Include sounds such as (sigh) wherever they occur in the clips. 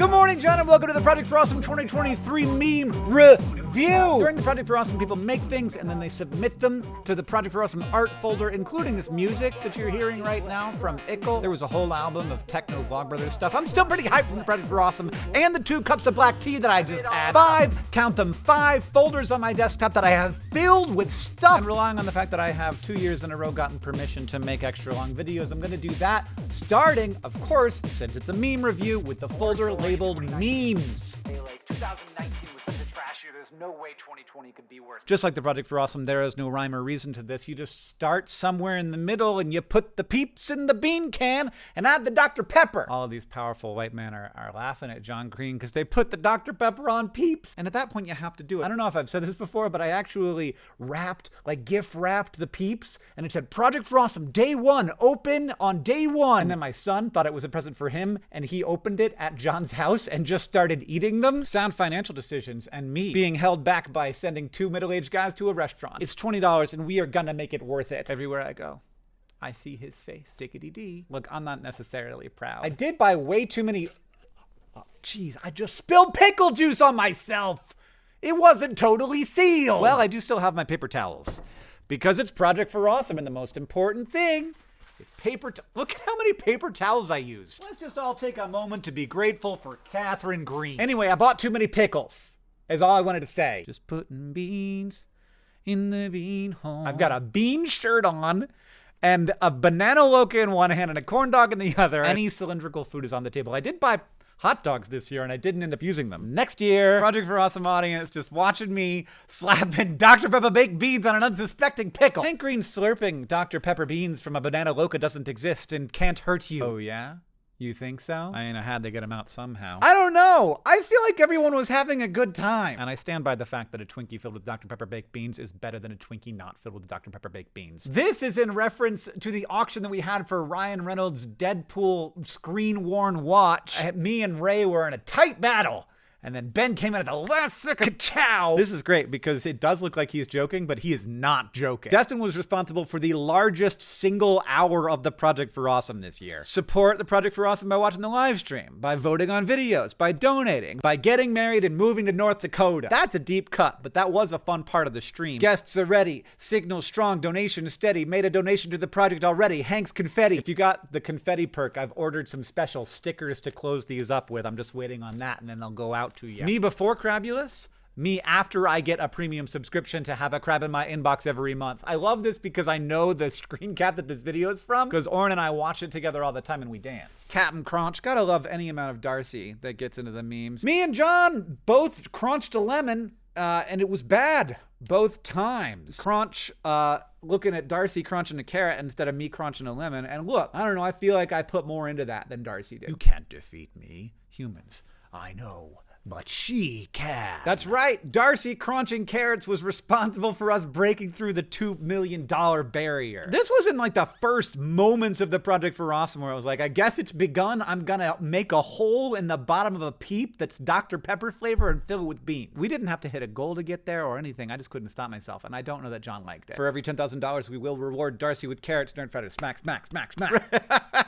Good morning, John, and welcome to the Project for Awesome 2023 meme review. During the Project for Awesome, people make things and then they submit them to the Project for Awesome art folder, including this music that you're hearing right now from Ickle. There was a whole album of techno Vlogbrothers stuff. I'm still pretty hyped from the Project for Awesome and the two cups of black tea that I just had. Five, count them, five folders on my desktop that I have filled with stuff. And relying on the fact that I have two years in a row gotten permission to make extra long videos, I'm gonna do that starting, of course, since it's a meme review with the folder labeled memes. Like 2019 was such a trash year. There's no way 2020 could be worse. Just like the Project for Awesome, there is no rhyme or reason to this. You just start somewhere in the middle and you put the peeps in the bean can and add the Dr. Pepper. All of these powerful white men are, are laughing at John Green because they put the Dr. Pepper on peeps. And at that point, you have to do it. I don't know if I've said this before, but I actually wrapped, like gift wrapped the peeps and it said Project for Awesome, day one, open on day one. And then my son thought it was a present for him and he opened it at John's house and just started eating them. Sound financial decisions and me being held back by sending two middle-aged guys to a restaurant. It's $20 and we are gonna make it worth it. Everywhere I go. I see his face. Dickety dee. Look, I'm not necessarily proud. I did buy way too many. Oh, jeez, I just spilled pickle juice on myself. It wasn't totally sealed. Well, I do still have my paper towels because it's Project for Awesome, and the most important thing is paper. Look at how many paper towels I used. Let's just all take a moment to be grateful for Katherine Green. Anyway, I bought too many pickles. Is all I wanted to say. Just putting beans in the bean hole. I've got a bean shirt on and a banana loca in one hand and a corn dog in the other. Any cylindrical food is on the table. I did buy hot dogs this year and I didn't end up using them. Next year, Project for Awesome audience just watching me slapping (laughs) Dr. Pepper baked beans on an unsuspecting pickle. Hank Green slurping Dr. Pepper beans from a banana loca doesn't exist and can't hurt you. Oh yeah? You think so? I mean, I had to get him out somehow. I don't know. I feel like everyone was having a good time. And I stand by the fact that a Twinkie filled with Dr. Pepper baked beans is better than a Twinkie not filled with Dr. Pepper baked beans. This is in reference to the auction that we had for Ryan Reynolds' Deadpool screen worn watch. Me and Ray were in a tight battle. And then Ben came in at the last second. Chow! This is great because it does look like he's joking, but he is not joking. Destin was responsible for the largest single hour of the Project for Awesome this year. Support the Project for Awesome by watching the live stream, by voting on videos, by donating, by getting married and moving to North Dakota. That's a deep cut, but that was a fun part of the stream. Guests are ready. Signal strong. Donation steady. Made a donation to the project already. Hank's confetti. If you got the confetti perk, I've ordered some special stickers to close these up with. I'm just waiting on that, and then they'll go out to you. Me before Crabulous, me after I get a premium subscription to have a crab in my inbox every month. I love this because I know the (laughs) screen cap that this video is from because Orin and I watch it together all the time and we dance. Captain Crunch, gotta love any amount of Darcy that gets into the memes. Me and John both crunched a lemon uh, and it was bad both times. Crunch, uh, looking at Darcy crunching a carrot instead of me crunching a lemon. And look, I don't know, I feel like I put more into that than Darcy did. You can't defeat me, humans. I know but she can. That's right. Darcy crunching carrots was responsible for us breaking through the $2 million barrier. This was in like the first moments of the Project for Awesome where I was like, I guess it's begun. I'm gonna make a hole in the bottom of a peep that's Dr. Pepper flavor and fill it with beans. We didn't have to hit a goal to get there or anything. I just couldn't stop myself. And I don't know that John liked it. For every $10,000, we will reward Darcy with carrots, Nerdfighter. Smack, smack, smack, smack.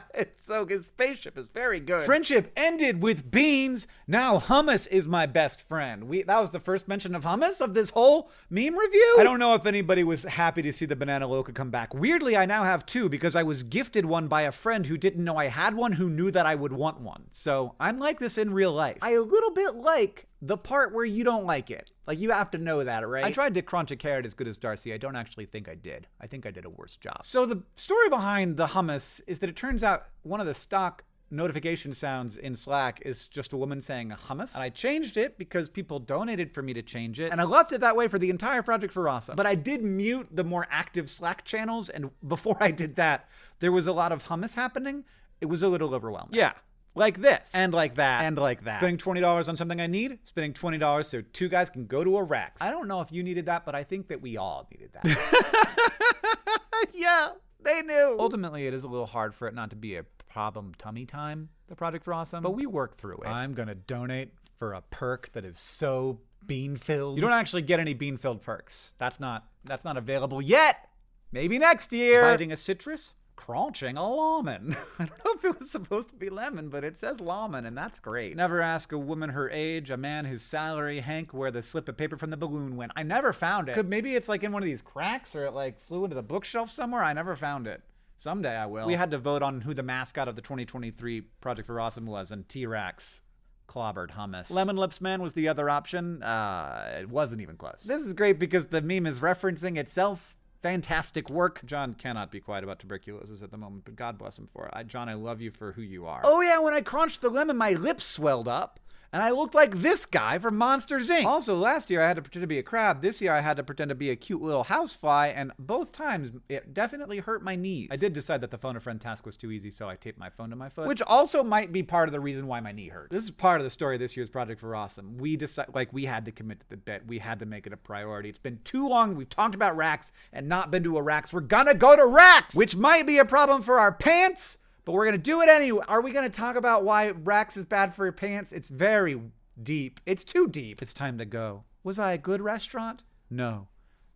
(laughs) it's (laughs) so his spaceship is very good. Friendship ended with beans. Now hummus is my best friend. We that was the first mention of hummus of this whole meme review. I don't know if anybody was happy to see the banana loca come back. Weirdly, I now have two because I was gifted one by a friend who didn't know I had one who knew that I would want one. So I'm like this in real life. I a little bit like the part where you don't like it. Like you have to know that, right? I tried to crunch a carrot as good as Darcy. I don't actually think I did. I think I did a worse job. So the story behind the hummus is that it turns out one of the stock notification sounds in Slack is just a woman saying hummus. And I changed it because people donated for me to change it. And I left it that way for the entire project for Awesome. But I did mute the more active Slack channels. And (laughs) before I did that, there was a lot of hummus happening. It was a little overwhelming. Yeah like this and like that and like that. Spending $20 on something I need, spending $20 so two guys can go to a Rex. I don't know if you needed that, but I think that we all needed that. (laughs) yeah, they knew. Ultimately, it is a little hard for it not to be a problem tummy time, the Project for Awesome, but we work through it. I'm going to donate for a perk that is so bean filled. You don't actually get any bean filled perks. That's not that's not available yet. Maybe next year. Biting a citrus? Crunching a lemon. (laughs) I don't know if it was supposed to be lemon, but it says lemon, and that's great. Never ask a woman her age, a man his salary, Hank, where the slip of paper from the balloon went. I never found it. Could maybe it's like in one of these cracks or it like flew into the bookshelf somewhere. I never found it. Someday I will. We had to vote on who the mascot of the 2023 Project for Awesome was, and T-Rex clobbered hummus. Lemon Lips Man was the other option. Uh, it wasn't even close. This is great because the meme is referencing itself fantastic work. John cannot be quiet about tuberculosis at the moment, but God bless him for it. I, John, I love you for who you are. Oh yeah, when I crunched the lemon, my lips swelled up and I looked like this guy from Monsters Inc. Also, last year I had to pretend to be a crab. This year I had to pretend to be a cute little housefly, and both times it definitely hurt my knees. I did decide that the phone a friend task was too easy, so I taped my phone to my foot, which also might be part of the reason why my knee hurts. This is part of the story of this year's Project for Awesome. We decided, like, we had to commit to the bit. We had to make it a priority. It's been too long. We've talked about Rax and not been to a Rax. We're gonna go to Rax, which might be a problem for our pants but we're gonna do it anyway. Are we gonna talk about why Rax is bad for your pants? It's very deep. It's too deep. It's time to go. Was I a good restaurant? No.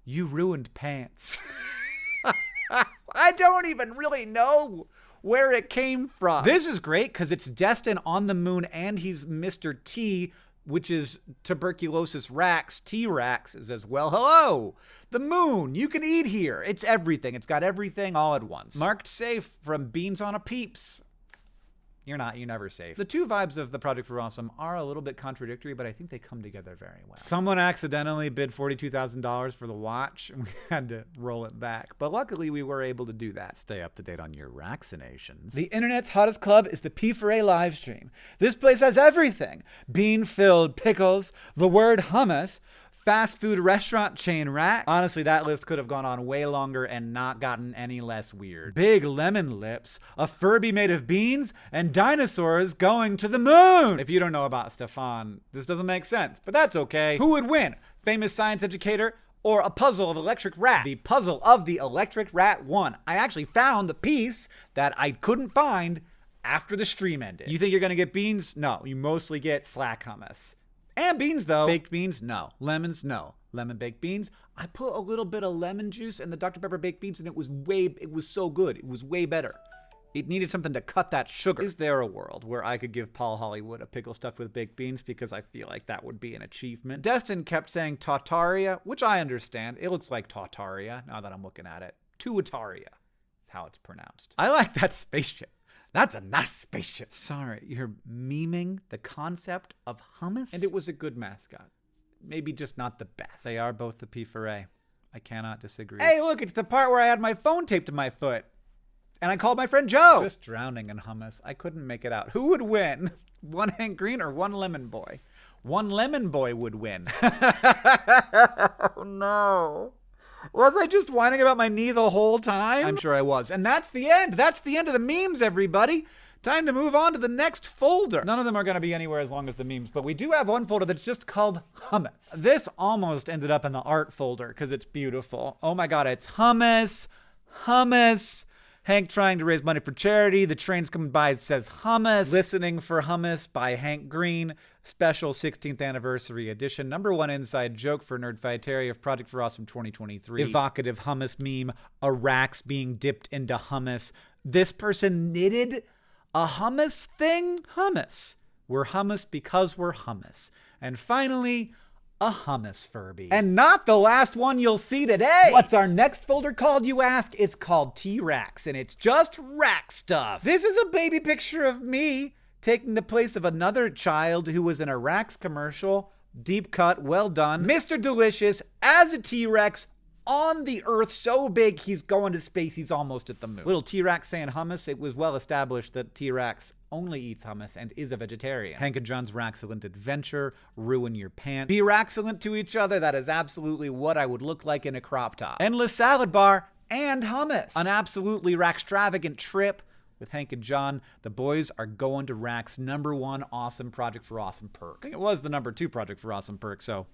You ruined pants. (laughs) I don't even really know where it came from. This is great because it's Destin on the moon and he's Mr. T, which is tuberculosis Rax. T Rax is as well. Hello, the moon. You can eat here. It's everything. It's got everything all at once. Marked safe from Beans on a Peeps. You're not. You're never safe. The two vibes of the Project for Awesome are a little bit contradictory, but I think they come together very well. Someone accidentally bid $42,000 for the watch, and (laughs) we had to roll it back. But luckily, we were able to do that. Stay up to date on your vaccinations. The internet's hottest club is the P4A live stream. This place has everything bean filled pickles, the word hummus, fast food restaurant chain rack. Honestly, that list could have gone on way longer and not gotten any less weird. Big lemon lips, a Furby made of beans, and dinosaurs going to the moon. If you don't know about Stefan, this doesn't make sense, but that's okay. Who would win? Famous science educator or a puzzle of electric rat. The puzzle of the electric rat won. I actually found the piece that I couldn't find after the stream ended. You think you're gonna get beans? No, you mostly get slack hummus. And beans, though. Baked beans, no. Lemons, no. Lemon baked beans. I put a little bit of lemon juice in the Dr. Pepper baked beans, and it was way, it was so good. It was way better. It needed something to cut that sugar. Is there a world where I could give Paul Hollywood a pickle stuffed with baked beans because I feel like that would be an achievement? Destin kept saying Tartaria, which I understand. It looks like Tartaria now that I'm looking at it. Tuataria is how it's pronounced. I like that (laughs) spaceship. That's a nice spaceship. Sorry, you're memeing the concept of hummus? And it was a good mascot. Maybe just not the best. They are both the P4A. I cannot disagree. Hey, look, it's the part where I had my phone taped to my foot. And I called my friend Joe. Just drowning in hummus. I couldn't make it out. Who would win? (laughs) One Hank Green or one Lemon Boy? One Lemon Boy would win. (laughs) oh no. Was I just whining about my knee the whole time? I'm sure I was. And that's the end. That's the end of the memes, everybody. Time to move on to the next folder. None of them are going to be anywhere as long as the memes, but we do have one folder that's just called hummus. This almost ended up in the art folder because it's beautiful. Oh my god, it's hummus, hummus, Hank trying to raise money for charity. The train's coming by. It says hummus. Listening for hummus by Hank Green. Special 16th anniversary edition. Number one inside joke for Nerdfighteria of Project for Awesome 2023. Evocative hummus meme. A Rax being dipped into hummus. This person knitted a hummus thing. Hummus. We're hummus because we're hummus. And finally, a hummus Furby. And not the last one you'll see today. What's our next folder called, you ask? It's called T-Rex, and it's just rack stuff. This is a baby picture of me taking the place of another child who was in a Rax commercial. Deep cut, well done. Mr. Delicious as a T-Rex on the Earth so big he's going to space, he's almost at the moon. Little T-Rex saying hummus, it was well established that T-Rex only eats hummus and is a vegetarian. Hank and John's Raxcellent adventure, ruin your pants. Be Raxcellent to each other, that is absolutely what I would look like in a crop top. Endless salad bar and hummus. An absolutely extravagant trip with Hank and John. The boys are going to Rax number one awesome project for awesome perk. I think it was the number two project for awesome perk, so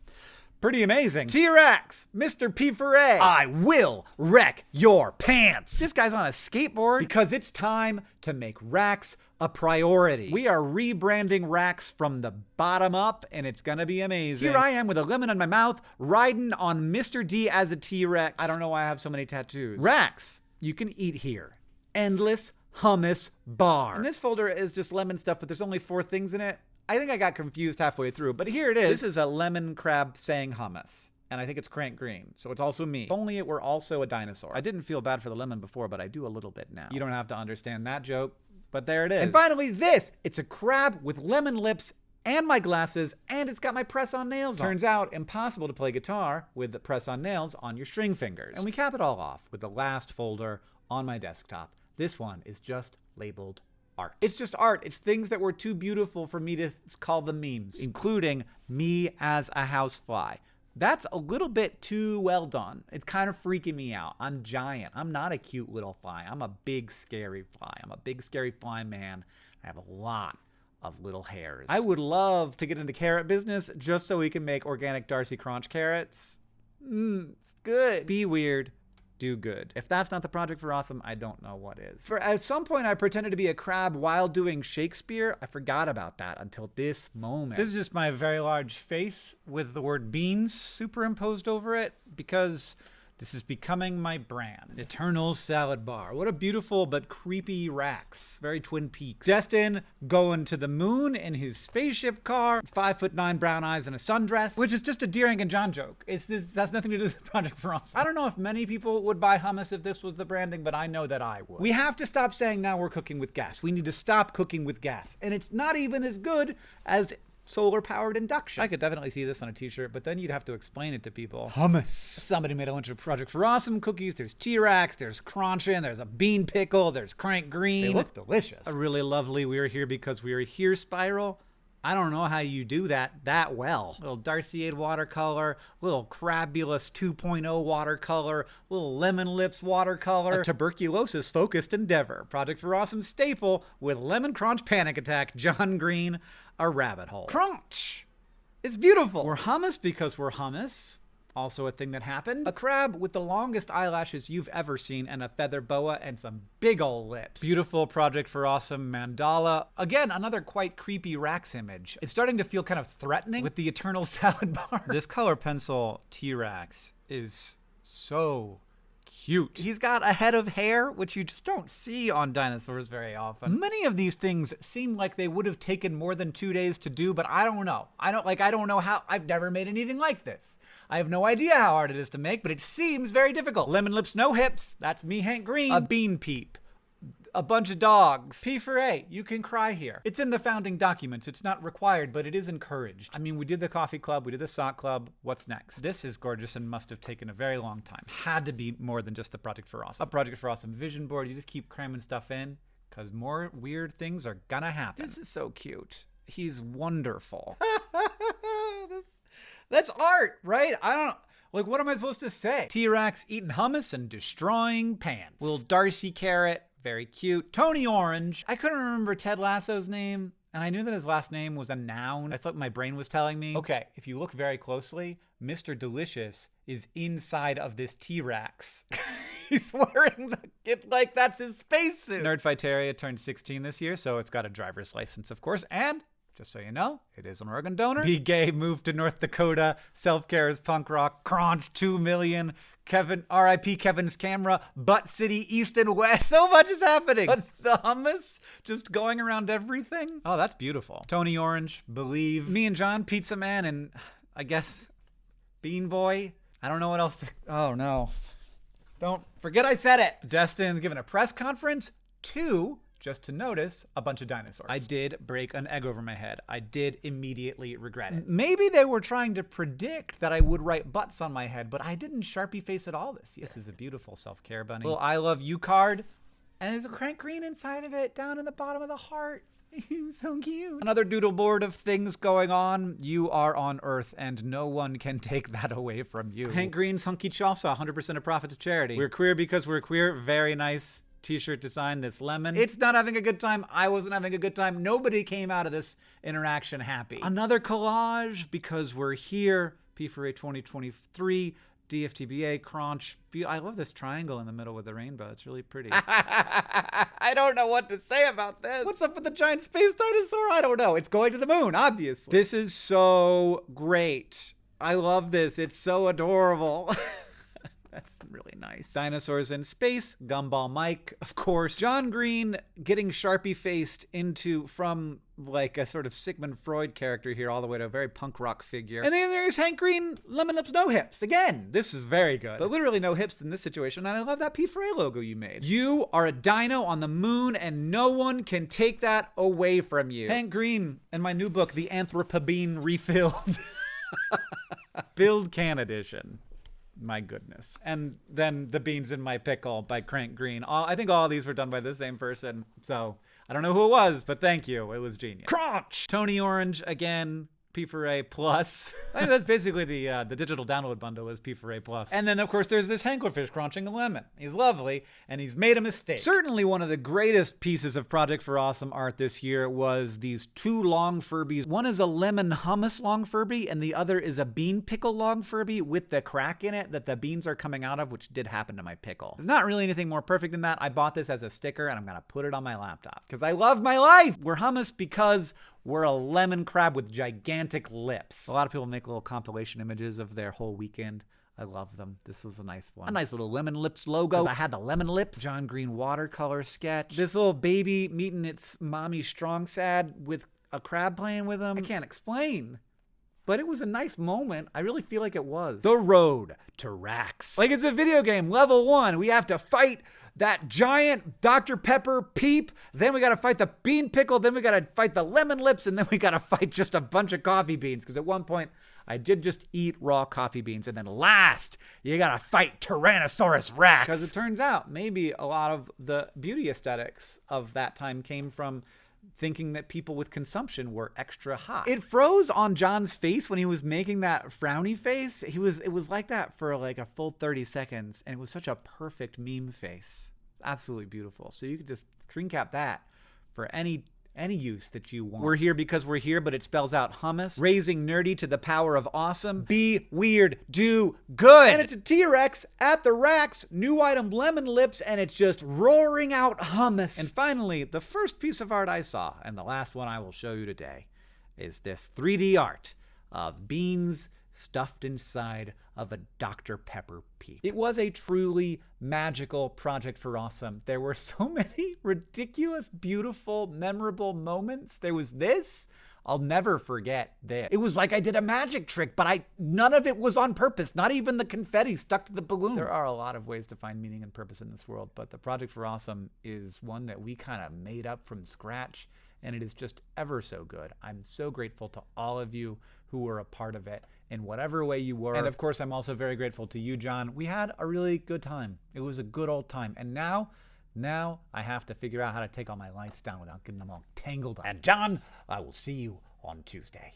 Pretty amazing. T-Rex, Mr. P4A. I will wreck your pants. This guy's on a skateboard because it's time to make Rax a priority. We are rebranding Rax from the bottom up and it's gonna be amazing. Here I am with a lemon in my mouth, riding on Mr. D as a T-Rex. I don't know why I have so many tattoos. Rax, you can eat here. endless hummus bar. And this folder is just lemon stuff, but there's only four things in it. I think I got confused halfway through, but here it is. This is a lemon crab saying hummus. And I think it's Crank Green, so it's also me. If only it were also a dinosaur. I didn't feel bad for the lemon before, but I do a little bit now. You don't have to understand that joke, but there it is. And finally, this! It's a crab with lemon lips and my glasses, and it's got my press-on nails on. Turns out, impossible to play guitar with the press-on nails on your string fingers. And we cap it all off with the last folder on my desktop. This one is just labeled art. It's just art. It's things that were too beautiful for me to call them memes, including me as a housefly. That's a little bit too well done. It's kind of freaking me out. I'm giant. I'm not a cute little fly. I'm a big, scary fly. I'm a big, scary fly man. I have a lot of little hairs. I would love to get into carrot business just so we can make organic Darcy Crunch carrots. Mmm, it's good. Be weird do good. If that's not the project for awesome, I don't know what is. For at some point I pretended to be a crab while doing Shakespeare. I forgot about that until this moment. This is just my very large face with the word beans superimposed over it because this is becoming my brand. Eternal Salad Bar. What a beautiful but creepy Rax. Very Twin Peaks. Destin going to the moon in his spaceship car. Five foot nine brown eyes and a sundress. Which is just a Deering and John joke. It's this has nothing to do with Project Frost. I don't know if many people would buy hummus if this was the branding, but I know that I would. We have to stop saying now we're cooking with gas. We need to stop cooking with gas. And it's not even as good as solar powered induction. I could definitely see this on a t-shirt, but then you'd have to explain it to people. Hummus. Somebody made a bunch of Project for Awesome cookies. There's T-Rex, there's Crunchin, there's a bean pickle, there's Crank Green. They look delicious. A really lovely we are here because we are here spiral. I don't know how you do that that well. Little Darcy Aid watercolor, little Crabulous 2.0 watercolor, little Lemon Lips watercolor, a tuberculosis focused endeavor. Project for Awesome staple with Lemon Crunch Panic Attack, John Green, a rabbit hole. Crunch! It's beautiful. We're hummus because we're hummus. Also a thing that happened. A crab with the longest eyelashes you've ever seen and a feather boa and some big ol' lips. Beautiful project for awesome mandala. Again, another quite creepy Rax image. It's starting to feel kind of threatening with the eternal (laughs) salad bar. This color pencil T-Rex is so cute. He's got a head of hair, which you just don't see on dinosaurs very often. Many of these things seem like they would have taken more than two days to do, but I don't know. I don't like, I don't know how, I've never made anything like this. I have no idea how hard it is to make, but it seems very difficult. Lemon lips, no hips. That's me, Hank Green. A bean peep a bunch of dogs. P for A, you can cry here. It's in the founding documents. It's not required, but it is encouraged. I mean, we did the coffee club, we did the sock club. What's next? This is gorgeous and must have taken a very long time. Had to be more than just a Project for Awesome. A Project for Awesome vision board. You just keep cramming stuff in because more weird things are gonna happen. This is so cute. He's wonderful. (laughs) that's, that's art, right? I don't like, what am I supposed to say? T-Rex eating hummus and destroying pants. Little Darcy Carrot very cute. Tony Orange. I couldn't remember Ted Lasso's name, and I knew that his last name was a noun. That's what my brain was telling me. Okay, if you look very closely, Mr. Delicious is inside of this T-Rex. (laughs) He's wearing the it like that's his spacesuit. Nerdfighteria turned 16 this year, so it's got a driver's license, of course, and just so you know, it is an organ donor. Be gay, move to North Dakota. Self care is punk rock. Crunch, 2 million. Kevin, RIP Kevin's camera. Butt City, East and West. (laughs) So much is happening. What's the hummus? Just going around everything? Oh, that's beautiful. Tony Orange, Believe. Me and John, Pizza Man, and I guess Bean Boy. I don't know what else to. Oh, no. Don't forget I said it. Destin's giving a press conference. Two just to notice a bunch of dinosaurs. I did break an egg over my head. I did immediately regret it. Maybe they were trying to predict that I would write butts on my head, but I didn't Sharpie face at all this year. This is a beautiful self-care bunny. Little I love you card. And there's a crank green inside of it, down in the bottom of the heart. (laughs) So cute. Another doodle board of things going on. You are on Earth, and no one can take that away from you. Hank Green's Hunky Chalsa, 100% of profit to charity. We're queer because we're queer. Very nice t-shirt design that's lemon. It's not having a good time. I wasn't having a good time. Nobody came out of this interaction happy. Another collage because we're here. P4A 2023. DFTBA, Crunch. I love this triangle in the middle with the rainbow. It's really pretty. (laughs) I don't know what to say about this. What's up with the giant space dinosaur? I don't know. It's going to the moon, obviously. This is so great. I love this. It's so adorable. (laughs) Really nice. Dinosaurs in Space, Gumball Mike, of course. John Green getting Sharpie faced into from like a sort of Sigmund Freud character here all the way to a very punk rock figure. And then there's Hank Green, Lemon Lips No Hips. Again, this is very good. But literally no hips in this situation, and I love that P for A logo you made. You are a dino on the moon, and no one can take that away from you. Hank Green, in my new book, The Anthropobene Refilled. (laughs) (laughs) Build Can Edition my goodness. And then The Beans in My Pickle by Crank Green. All, I think all these were done by the same person. So I don't know who it was, but thank you. It was genius. Crunch! Tony Orange again. P for A plus. I mean, that's basically the uh, the digital download bundle is P for A plus. And then of course there's this Hanklerfish crunching a lemon. He's lovely and he's made a mistake. Certainly one of the greatest pieces of Project for Awesome art this year was these two long Furbies. One is a lemon hummus long Furby and the other is a bean pickle long Furby with the crack in it that the beans are coming out of, which did happen to my pickle. There's not really anything more perfect than that. I bought this as a sticker and I'm gonna put it on my laptop because I love my life. We're hummus because we're a lemon crab with gigantic lips. A lot of people make little compilation images of their whole weekend. I love them. This was a nice one. A nice little lemon lips logo. I had the lemon lips. John Green watercolor sketch. This little baby meeting its mommy strong sad with a crab playing with him. I can't explain but it was a nice moment. I really feel like it was. The road to Rax. Like it's a video game. Level one, we have to fight that giant Dr. Pepper peep. Then we got to fight the bean pickle. Then we got to fight the lemon lips. And then we got to fight just a bunch of coffee beans. Because at one point, I did just eat raw coffee beans. And then last, you got to fight Tyrannosaurus Rex. Because it turns out maybe a lot of the beauty aesthetics of that time came from thinking that people with consumption were extra hot. It froze on John's face when he was making that frowny face. He was it was like that for like a full 30 seconds and it was such a perfect meme face. It's absolutely beautiful. So you could just screen cap that for any any use that you want. We're here because we're here, but it spells out hummus. Raising nerdy to the power of awesome. Be weird, do good. And it's a T-Rex at the Rax, new item lemon lips, and it's just roaring out hummus. And finally, the first piece of art I saw, and the last one I will show you today, is this 3D art of beans stuffed inside of a Dr. Pepper peep. It was a truly magical project for Awesome. There were so (laughs) many ridiculous, beautiful, memorable moments. There was this. I'll never forget this. It was like I did a magic trick, but I none of it was on purpose. Not even the confetti stuck to the balloon. There are a lot of ways to find meaning and purpose in this world, but the Project for Awesome is one that we kind of made up from scratch and it is just ever so good. I'm so grateful to all of you who were a part of it in whatever way you were. And of course, I'm also very grateful to you, John. We had a really good time. It was a good old time. And now, now I have to figure out how to take all my lights down without getting them all tangled up. And John, I will see you on Tuesday.